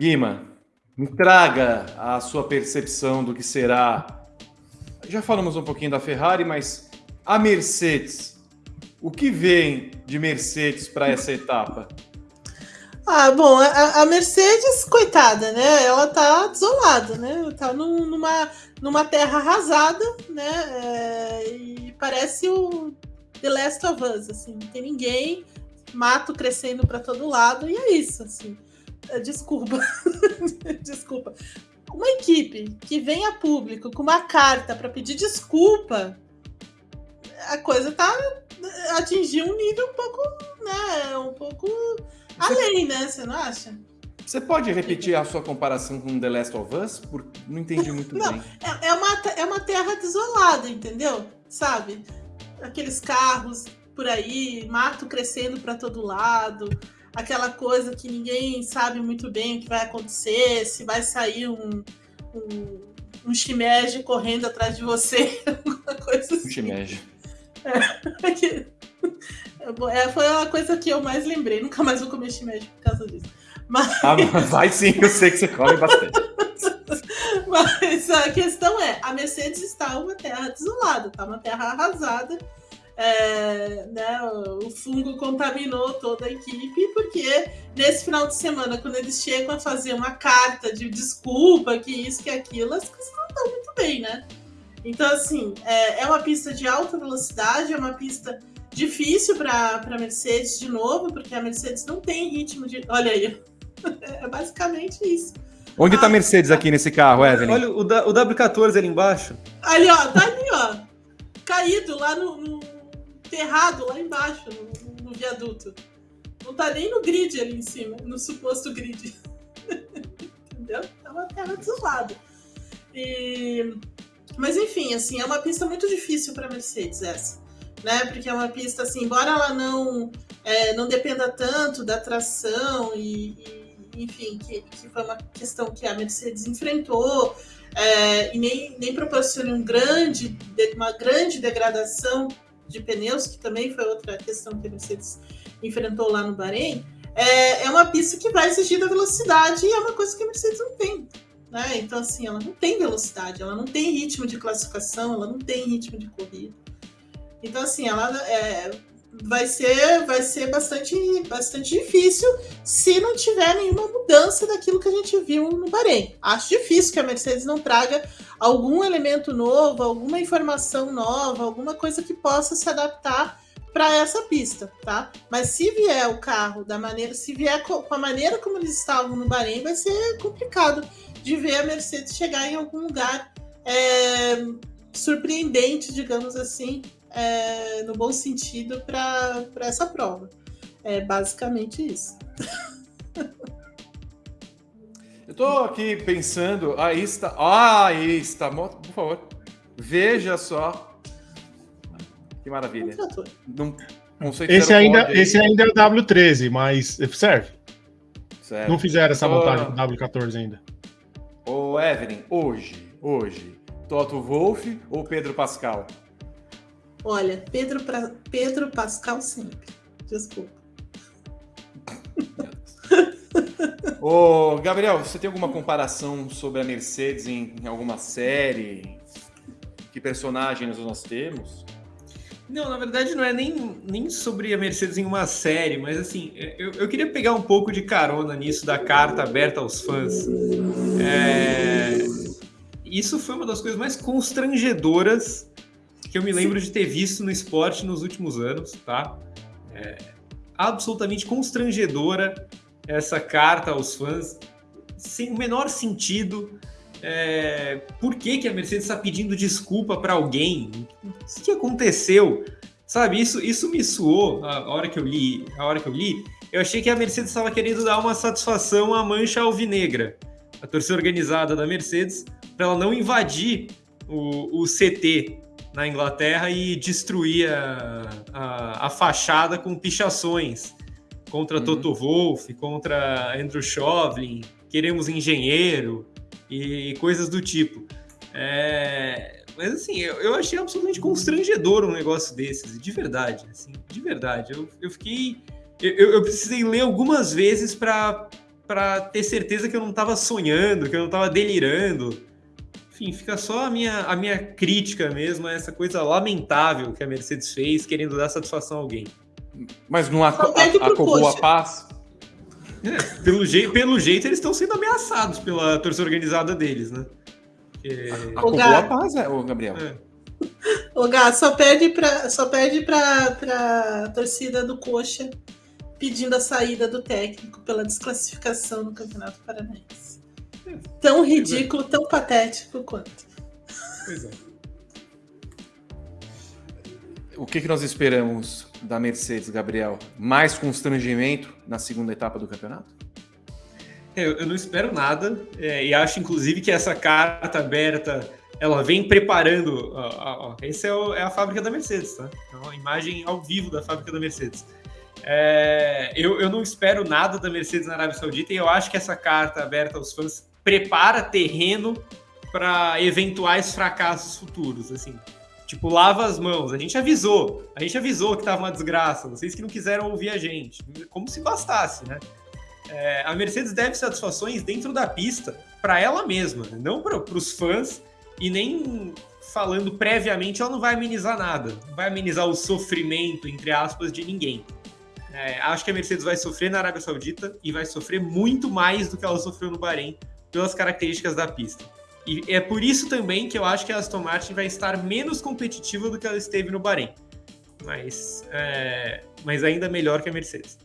Guima, me traga a sua percepção do que será. Já falamos um pouquinho da Ferrari, mas a Mercedes. O que vem de Mercedes para essa etapa? Ah, bom, a, a, Mercedes, coitada, né? Ela tá desolada, né? Tá num, numa, numa terra arrasada, né? É, e parece o The Last of Us, assim, não tem ninguém, mato crescendo para todo lado, e é isso, assim. É, desculpa. desculpa. Uma equipe que vem a público com uma carta para pedir desculpa, a coisa tá atingiu um nível um pouco, né, um pouco além, né? Você não acha? Você pode repetir a sua comparação com The Last of Us? Porque não entendi muito não, bem. É, é, uma, é uma terra desolada, entendeu? Sabe? Aqueles carros por aí, mato crescendo para todo lado, aquela coisa que ninguém sabe muito bem o que vai acontecer, se vai sair um, um, um shimeji correndo atrás de você, alguma coisa assim. Um shimeji. É, é, foi a coisa que eu mais lembrei. Nunca mais vou comer shimeji por causa disso. Mas... Ah, vai sim, eu sei que você come bastante. Mas a questão é, a Mercedes está uma terra desolada, está uma terra arrasada. É, né, o fungo contaminou toda a equipe, porque nesse final de semana, quando eles chegam a fazer uma carta de desculpa, que isso, que aquilo, as coisas não estão muito bem, né? Então, assim, é, é uma pista de alta velocidade, é uma pista difícil para a Mercedes de novo, porque a Mercedes não tem ritmo de. Olha aí, é basicamente isso. Onde está a Mercedes aqui nesse carro, Evelyn? Olha o, o W14 ali embaixo. Ali, ó, tá ali, ó. Caído lá no, no enterrado lá embaixo, no, no, viaduto. Não tá nem no grid ali em cima, no suposto grid. Entendeu? Tá uma terra desolada. E... Mas enfim, assim, é uma pista muito difícil para Mercedes essa. Né? Porque é uma pista, assim, embora ela não, é, não dependa tanto da tração e, e enfim, que, que, foi uma questão que a Mercedes enfrentou é, e nem, nem proporciona um grande, uma grande degradação de pneus, que também foi outra questão que a Mercedes enfrentou lá no Bahrein, é, é uma pista que vai exigir da velocidade e é uma coisa que a Mercedes não tem. Né? Então, assim, ela não tem velocidade, ela não tem ritmo de classificação, ela não tem ritmo de corrida. Então, assim, ela é, vai ser, vai ser bastante, bastante difícil se não tiver nenhuma mudança daquilo que a gente viu no Bahrein. Acho difícil que a Mercedes não traga algum elemento novo, alguma informação nova, alguma coisa que possa se adaptar para essa pista, tá? Mas se vier o carro da maneira, se vier com a maneira como eles estavam no Bahrein, vai ser complicado de ver a Mercedes chegar em algum lugar é, surpreendente, digamos assim, é, no bom sentido, para essa prova. É basicamente isso. Eu tô aqui pensando, aí está, ah, aí está, por favor, veja só. Que maravilha. Não, esse, ainda, esse ainda é o W13, mas serve. Certo. Não fizeram essa montagem do W14 ainda. Ô, Evelyn, hoje, hoje, Toto Wolff ou Pedro Pascal? Olha, Pedro, pra... Pedro Pascal sempre. Desculpa. Ô, Gabriel, você tem alguma comparação sobre a Mercedes em, em alguma série? Que personagens nós temos? Não, na verdade não é nem, nem sobre a Mercedes em uma série, mas assim, eu, eu queria pegar um pouco de carona nisso da carta aberta aos fãs. É, isso foi uma das coisas mais constrangedoras que eu me lembro de ter visto no esporte nos últimos anos, tá? É absolutamente constrangedora essa carta aos fãs, sem o menor sentido. É, por que, que a Mercedes está pedindo desculpa para alguém? O que aconteceu? Sabe, isso, isso me suou a hora que eu li. A hora que eu li, eu achei que a Mercedes estava querendo dar uma satisfação à mancha alvinegra, a torcida organizada da Mercedes, para ela não invadir o, o CT na Inglaterra e destruir a, a, a fachada com pichações contra uhum. Toto Wolff, contra Andrew Shovlin, queremos engenheiro e coisas do tipo. É... Mas assim, eu, eu, achei absolutamente constrangedor um negócio desses, de verdade, assim, de verdade. Eu, eu fiquei. Eu, eu precisei ler algumas vezes para para ter certeza que eu não estava sonhando, que eu não estava delirando. Enfim, fica só a minha, a minha crítica mesmo a essa coisa lamentável que a Mercedes fez, querendo dar satisfação a alguém. Mas não acabou a paz? É, pelo, je pelo jeito, eles estão sendo ameaçados pela torcida organizada deles, né? Porque... Acabou a paz, é, ô Gabriel. É. O Gá, só perde para só perde pra, pra torcida do Coxa pedindo a saída do técnico pela desclassificação no Campeonato Paranaense. É. Tão ridículo, é. tão patético quanto. Pois é. O que, que nós esperamos da Mercedes, Gabriel? Mais constrangimento na segunda etapa do campeonato? Eu, eu não espero nada, é, e acho inclusive que essa carta aberta ela vem preparando. Ó, ó, ó. Essa é, é, a fábrica da Mercedes, tá? É uma imagem ao vivo da fábrica da Mercedes. É, eu, eu não espero nada da Mercedes na Arábia Saudita e eu acho que essa carta aberta aos fãs prepara terreno para eventuais fracassos futuros, assim. Tipo, lava as mãos. A gente avisou. A gente avisou que tava uma desgraça. Vocês que não quiseram ouvir a gente. Como se bastasse, né? É, a Mercedes deve satisfações dentro da pista para ela mesma, né? não para os fãs e nem falando previamente, ela não vai amenizar nada, não vai amenizar o sofrimento, entre aspas, de ninguém. É, acho que a Mercedes vai sofrer na Arábia Saudita e vai sofrer muito mais do que ela sofreu no Bahrein, pelas características da pista. E é por isso também que eu acho que a Aston Martin vai estar menos competitiva do que ela esteve no Bahrein. Mas, é, mas ainda melhor que a Mercedes.